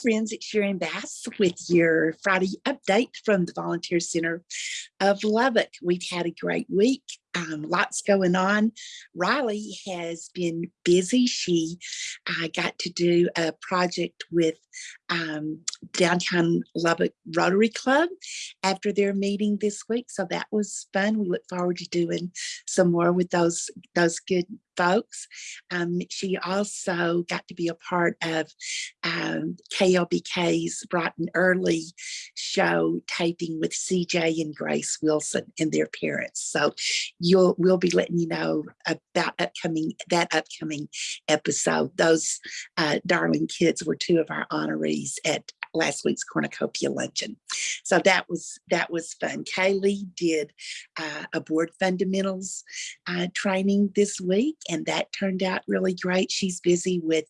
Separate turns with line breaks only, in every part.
friends, it's Sharon Bass with your Friday update from the Volunteer Center of Lubbock. We've had a great week um, lots going on. Riley has been busy. She uh, got to do a project with um, Downtown Lubbock Rotary Club after their meeting this week. So that was fun. We look forward to doing some more with those, those good folks. Um, she also got to be a part of um, KLBK's Bright and Early show taping with CJ and Grace Wilson and their parents. So you'll we'll be letting you know about upcoming that upcoming episode. Those uh, darling kids were two of our honorees at last week's cornucopia luncheon. So that was that was fun. Kaylee did uh, a board fundamentals uh, training this week, and that turned out really great. She's busy with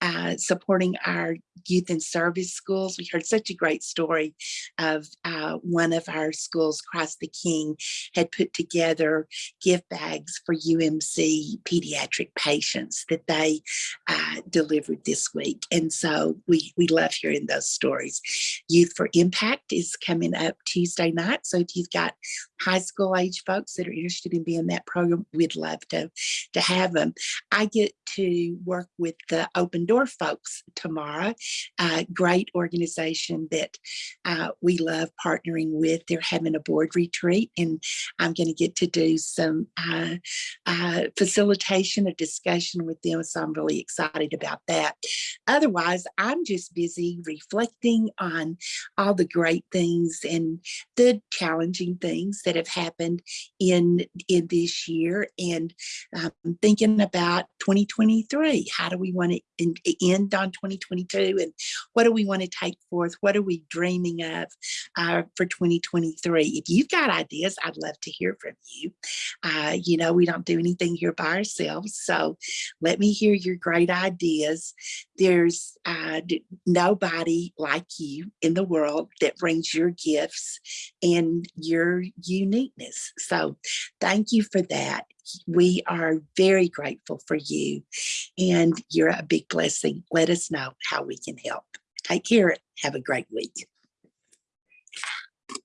uh, supporting our youth and service schools. We heard such a great story of uh, one of our schools, Christ the King, had put together gift bags for UMC pediatric patients that they uh, delivered this week. And so we, we love hearing those stories. Youth for Impact is coming up Tuesday night. So if you've got high school age folks that are interested in being that program, we'd love to, to have them. I get to work with the Open Door folks tomorrow. Great organization that uh, we love partnering with. They're having a board retreat and I'm going to get to do some uh, uh, facilitation, a discussion with them. So I'm really excited about that. Otherwise, I'm just busy reflecting on all the great things and the challenging things that have happened in, in this year and um, thinking about 2023. How do we want to end on 2022 and what do we want to take forth? What are we dreaming of uh, for 2023? If you've got ideas, I'd love to hear from you. Uh, you know, we don't do anything here by ourselves. So let me hear your great ideas. There's uh, nobody like you in the world that brings your gifts and your uniqueness. So thank you for that. We are very grateful for you and you're a big blessing. Let us know how we can help. Take care. Have a great week.